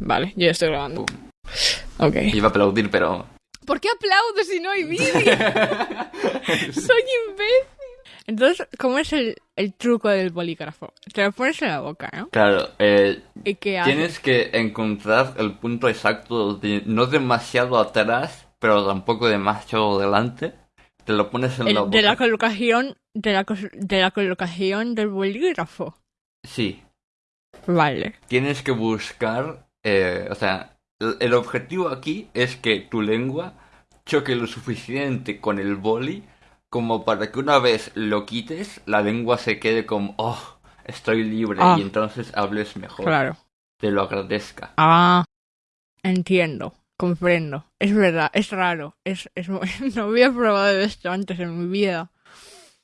Vale, yo ya estoy grabando. Ok. Iba a aplaudir, pero... ¿Por qué aplaudo si no hay vídeo? Soy imbécil. Entonces, ¿cómo es el, el truco del bolígrafo? Te lo pones en la boca, ¿no? Claro, eh, ¿Y qué haces? tienes que encontrar el punto exacto, de, no demasiado atrás, pero tampoco demasiado delante. Te lo pones en El- la boca. de la colocación de la, de la colocación del bolígrafo. Sí, Vale. tienes que buscar, eh, o sea, el, objetivo aquí es que tu lengua choque lo suficiente con el boli como para que una vez lo quites, la lengua se quede como, oh, estoy libre Ah. y entonces hables mejor. Claro. Te lo agradezca. Ah, entiendo, comprendo. Es verdad, es raro. Es, es, no había probado esto antes en mi vida.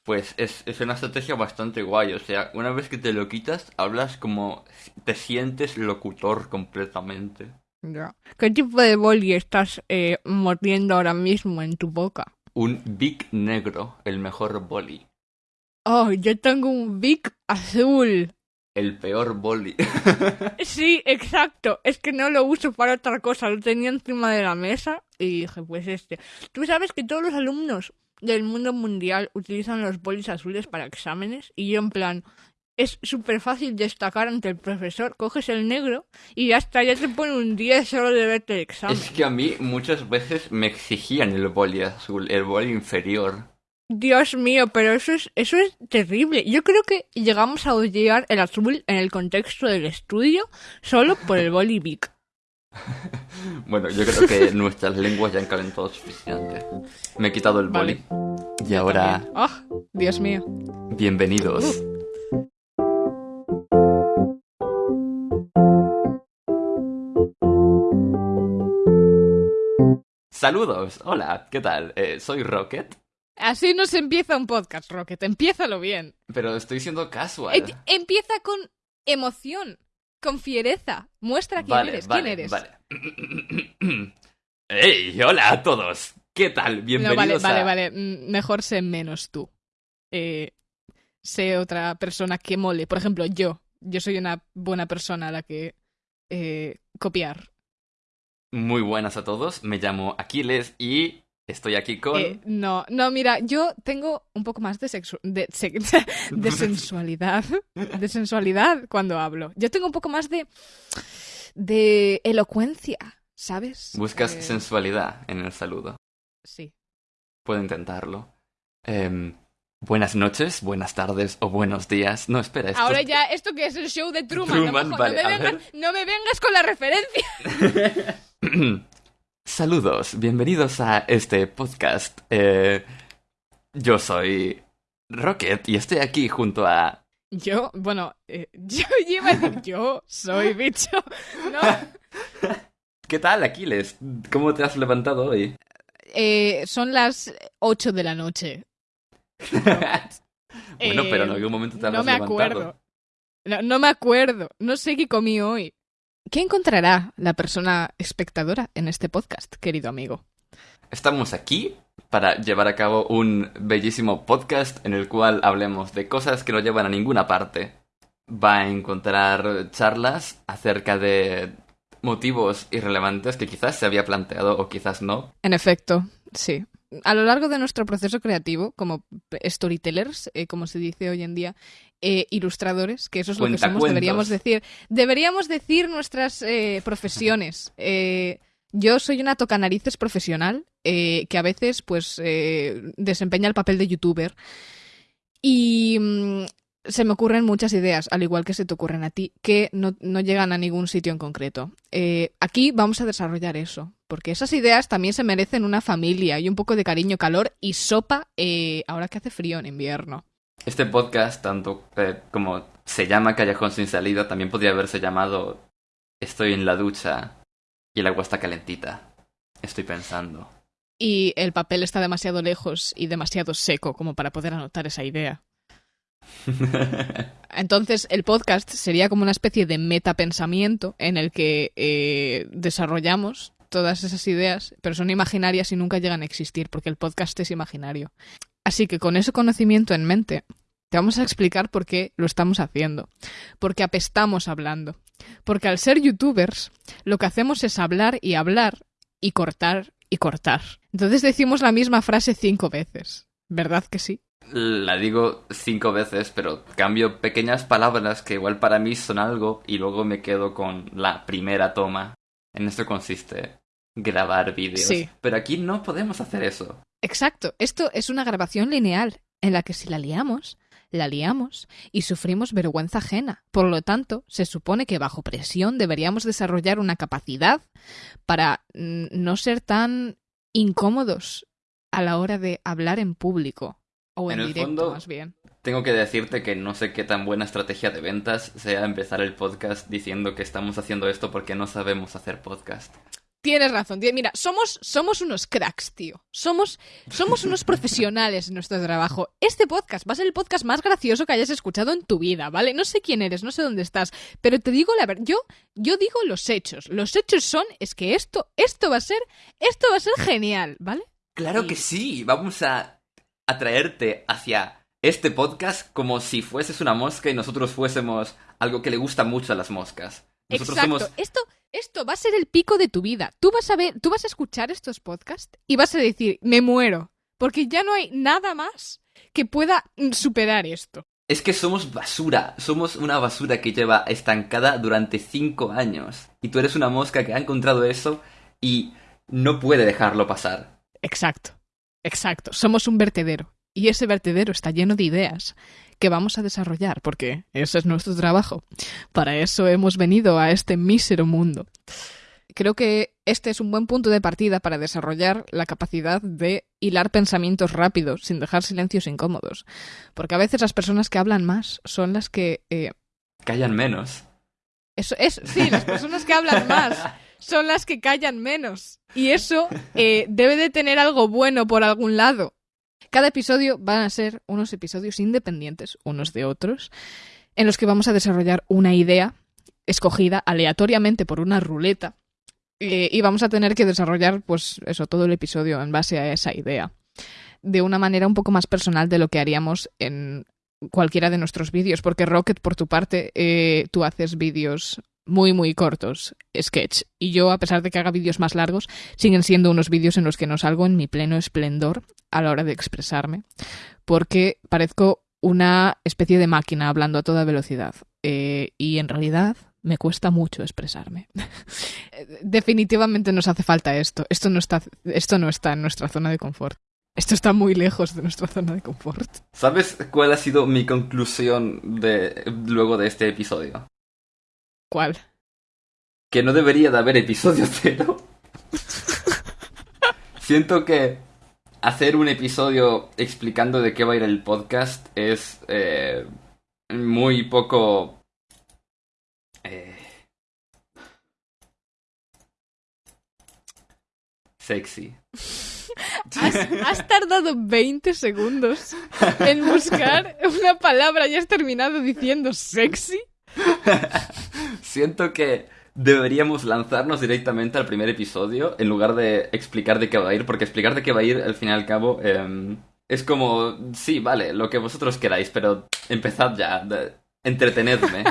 Pues es, es una estrategia bastante guay, o sea, una vez que te lo quitas, hablas como te sientes locutor completamente. Ya. ¿Qué tipo de boli estás eh, mordiendo ahora mismo en tu boca? Un Big Negro, el mejor boli. Oh, yo tengo un Big azul. El peor boli. Sí, exacto. Es que no lo uso para otra cosa. Lo tenía encima de la mesa y dije, pues este. Tú sabes que todos los alumnos del mundo mundial utilizan los bolis azules para exámenes y yo en plan, es súper fácil destacar ante el profesor. Coges el negro y ya está, ya te pone un 10 solo de verte el examen. es que a mí muchas veces me exigían el boli azul, el boli inferior. Dios mío, pero eso es, eso es terrible. Yo creo que llegamos a odiar el azul en el contexto del estudio solo por el boli Bic. Bueno, yo creo que nuestras lenguas ya han calentado suficiente. Me he quitado el boli. Y ahora, ¡Ah! Dios mío. bienvenidos. Saludos, hola, ¿qué tal? Eh, soy Rocket, Así no se empieza un podcast, Rocket. Empiézalo bien. pero estoy siendo casual. Em- empieza con emoción, con fiereza. Muestra quién Vale, eres. vale, ¿Quién eres? vale. ¡Hey! Hola a todos. ¿Qué tal? No, Bienvenidos vale, vale, a... vale. Mm, Mejor sé menos tú. Eh, sé otra persona que mole. Por ejemplo, yo. Yo soy una buena persona a la que eh, copiar. Muy buenas a todos. Me llamo Aquiles y estoy aquí con... Eh, no, no, mira, yo tengo un poco más de sexu de, se- de sensualidad, de sensualidad cuando hablo. Yo tengo un poco más de de elocuencia, ¿sabes? Buscas Eh, sensualidad en el saludo. Sí. Puedo intentarlo. Em, buenas noches, buenas tardes o buenos días. No, espera, esto... Ahora ya, ¿esto que es el show de Truman? Truman, no, me, jo- vale, no, me a vengas, ver. no me vengas con la referencia. Saludos, bienvenidos a este podcast. Eh, yo soy Rocket y estoy aquí junto a... Yo, bueno, eh, yo iba a decir, yo soy bicho. No, ¿Qué tal, Aquiles? ¿Cómo te has levantado hoy? eh, son las 8 de la noche. bueno, pero en Eh, algún momento te No habrás me levantado. acuerdo. No, no me acuerdo. No sé qué comí hoy. ¿Qué encontrará la persona espectadora en este podcast, querido amigo? Estamos aquí para llevar a cabo un bellísimo podcast en el cual hablemos de cosas que no llevan a ninguna parte. Va a encontrar charlas acerca de motivos irrelevantes que quizás se había planteado o quizás no. En efecto, sí. A lo largo de nuestro proceso creativo, como storytellers, eh, como se dice hoy en día, eh, ilustradores, que eso es lo que somos, deberíamos decir. Deberíamos decir nuestras eh, profesiones. Yo soy una tocanarices profesional eh, que a veces, pues, eh, desempeña el papel de youtuber. Y mm, se me ocurren muchas ideas, al igual que se te ocurren a ti, que no, no llegan a ningún sitio en concreto. Eh, aquí vamos a desarrollar eso, porque esas ideas también se merecen una familia y un poco de cariño, calor y sopa ahora que hace frío en invierno. Este podcast, tanto como se llama Callejón sin salida, también podría haberse llamado Estoy en la ducha y el agua está calentita. Estoy pensando. Y el papel está demasiado lejos y demasiado seco como para poder anotar esa idea. Entonces, el podcast sería como una especie de metapensamiento en el que eh, desarrollamos todas esas ideas, pero son imaginarias y nunca llegan a existir, porque el podcast es imaginario. Así que con ese conocimiento en mente, te Vamos a explicar por qué lo estamos haciendo. Porque apestamos hablando. Porque al ser youtubers, lo que hacemos es hablar y hablar y cortar y cortar. Entonces decimos la misma frase cinco veces. ¿Verdad que sí? La digo cinco veces, pero cambio pequeñas palabras que igual para mí son algo y luego me quedo con la primera toma. En esto consiste grabar vídeos. Sí. Pero aquí no podemos hacer eso. Exacto. Esto es una grabación lineal en la que si la liamos, la liamos y sufrimos vergüenza ajena. Por lo tanto, se supone que bajo presión deberíamos desarrollar una capacidad para no ser tan incómodos a la hora de hablar en público. O en, En el directo, fondo- más bien. Tengo que decirte que no sé qué tan buena estrategia de ventas sea empezar el podcast diciendo que estamos haciendo esto porque no sabemos hacer podcast. Tienes razón. Mira, somos, somos unos cracks, tío. Somos, somos unos profesionales en nuestro trabajo. Este podcast va a ser el podcast más gracioso que hayas escuchado en tu vida, ¿vale? No sé quién eres, no sé dónde estás, pero te digo la verdad. Yo, yo digo los hechos. Los hechos son, es que esto, esto va a ser, esto va a ser genial, ¿vale? Claro que sí, vamos a atraerte hacia este podcast como si fueses una mosca y nosotros fuésemos algo que le gusta mucho a las moscas. Nosotros Exacto. somos Esto, esto va a ser el pico de tu vida. Tú vas a ver, tú vas a escuchar estos podcasts y vas a decir, me muero, porque ya no hay nada más que pueda mm, superar esto. Es que somos basura, somos una basura que lleva estancada durante cinco años. Y tú eres una mosca que ha encontrado eso y no puede dejarlo pasar. Exacto, exacto. Somos un vertedero. Y ese vertedero está lleno de ideas que vamos a desarrollar, porque ese es nuestro trabajo. Para eso hemos venido a este mísero mundo. Creo que este es un buen punto de partida para desarrollar la capacidad de hilar pensamientos rápidos sin dejar silencios incómodos. Porque a veces las personas que hablan más son las que... eh, Callan menos. eso es, sí, las personas que hablan más son las que callan menos. Y eso eh, debe de tener algo bueno por algún lado. Cada episodio van a ser unos episodios independientes unos de otros, en los que vamos a desarrollar una idea escogida aleatoriamente por una ruleta. eh, y vamos a tener que desarrollar, pues, eso, todo el episodio en base a esa idea. De una manera un poco más personal de lo que haríamos en cualquiera de nuestros vídeos. Porque Rocket, por tu parte, eh, tú haces vídeos muy, muy cortos, sketch. Y yo, a pesar de que haga vídeos más largos, siguen siendo unos vídeos en los que no salgo en mi pleno esplendor a la hora de expresarme. Porque parezco una especie de máquina hablando a toda velocidad. Eh, y en realidad me cuesta mucho expresarme. Definitivamente nos hace falta esto. Esto no, está, esto no está en nuestra zona de confort. Esto está muy lejos de nuestra zona de confort. ¿Sabes cuál ha sido mi conclusión de luego de este episodio? Que no debería de haber episodio cero. Siento que hacer un episodio explicando de qué va a ir el podcast es eh, muy poco... eh, sexy. Has, has tardado 20 segundos en buscar una palabra y has terminado diciendo sexy. Siento que deberíamos lanzarnos directamente al primer episodio en lugar de explicar de qué va a ir, porque explicar de qué va a ir, al fin y al cabo, em, es como, sí, vale, lo que vosotros queráis, pero empezad ya, de- entretenedme.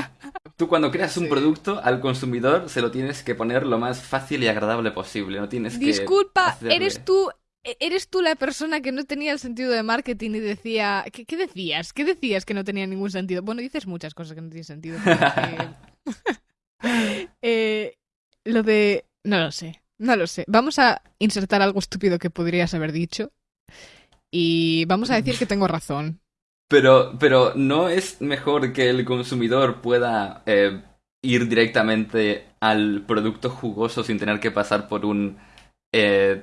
Tú cuando creas un Sí. producto al consumidor se lo tienes que poner lo más fácil y agradable posible, no tienes que... Disculpa, hacerle- eres tú. E- Eres tú la persona que no tenía el sentido de marketing y decía. ¿Qué, qué decías? ¿Qué decías que no tenía ningún sentido? Bueno, dices muchas cosas que no tienen sentido. eh, lo de. No lo sé. No lo sé. Vamos a insertar algo estúpido que podrías haber dicho. Y vamos a decir que tengo razón. Pero, pero ¿no es mejor que el consumidor pueda eh, ir directamente al producto jugoso sin tener que pasar por un eh,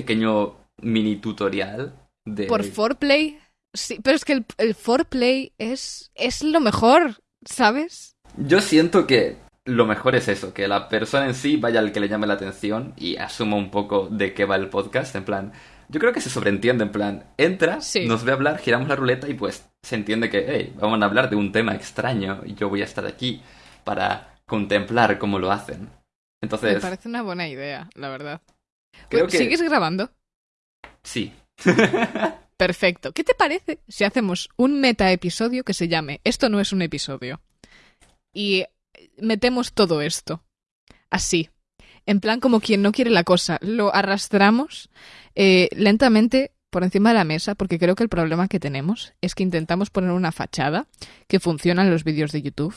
pequeño mini tutorial? De... Por foreplay. Sí, pero es que el, el foreplay es, es lo mejor, ¿sabes? Yo siento que lo mejor es eso, que la persona en sí vaya al que le llame la atención y asuma un poco de qué va el podcast, en plan... Yo creo que se sobreentiende, en plan, entra, Sí. nos ve hablar, giramos la ruleta y pues se entiende que, hey, vamos a hablar de un tema extraño y yo voy a estar aquí para contemplar cómo lo hacen. Me Entonces, parece una buena idea, la verdad. Creo que ¿Sigues grabando? sí. Perfecto. ¿Qué te parece si hacemos un meta episodio que se llame Esto no es un episodio? Y metemos todo esto. Así. En plan como quien no quiere la cosa. Lo arrastramos eh, lentamente por encima de la mesa porque creo que el problema que tenemos es que intentamos poner una fachada que funciona en los vídeos de YouTube,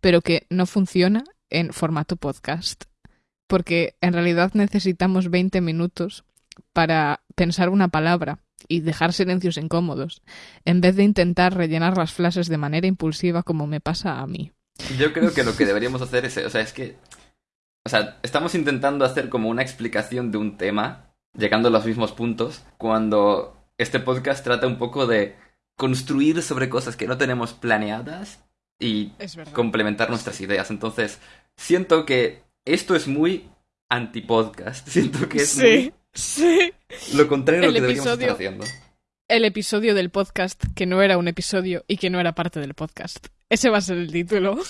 pero que no funciona en formato podcast. Porque en realidad necesitamos 20 minutos para pensar una palabra y dejar silencios incómodos, en vez de intentar rellenar las frases de manera impulsiva como me pasa a mí. Yo creo que lo que deberíamos hacer es, o sea, es que, o sea, estamos intentando hacer como una explicación de un tema, llegando a los mismos puntos, cuando este podcast trata un poco de construir sobre cosas que no tenemos planeadas y complementar nuestras ideas. Entonces, siento que esto es muy anti-podcast. Siento que es sí. Sí. Lo contrario de lo que deberíamos estar haciendo. El episodio del podcast que no era un episodio y que no era parte del podcast. Ese va a ser el título.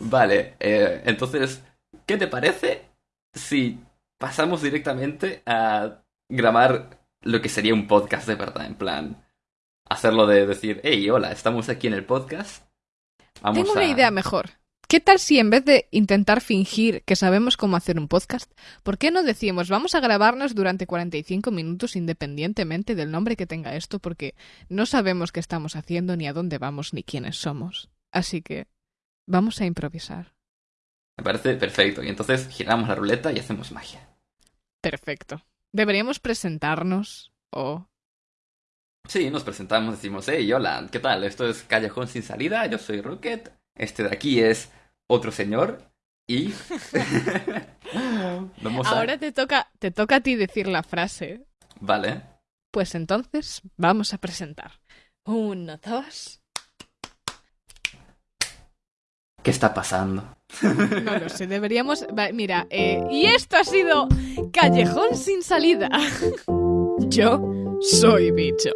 vale, eh, entonces, ¿qué te parece si pasamos directamente a grabar lo que sería un podcast de verdad? En plan, hacerlo de decir, hey, hola, estamos aquí en el podcast. Vamos Tengo una idea mejor. ¿Qué tal si en vez de intentar fingir que sabemos cómo hacer un podcast, ¿por qué no decimos vamos a grabarnos durante 45 minutos independientemente del nombre que tenga esto? Porque no sabemos qué estamos haciendo, ni a dónde vamos, ni quiénes somos. Así que vamos a improvisar. Me parece perfecto. Y entonces giramos la ruleta y hacemos magia. Perfecto. ¿Deberíamos presentarnos o...? Sí, nos presentamos, decimos, hey, hola, ¿qué tal? Esto es Callejón sin salida, yo soy Rocket. Este de aquí es otro señor y Ahora te toca te toca a ti decir la frase. Vale. Pues entonces vamos a presentar. Uno, dos. ¿Qué está pasando? No lo sé, deberíamos... Mira, eh, y esto ha sido Callejón sin salida. Yo soy bicho.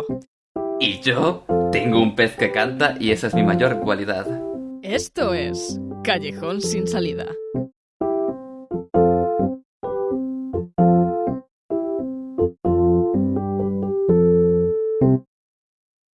Y yo tengo un pez que canta y esa es mi mayor cualidad. Esto es Callejón sin salida.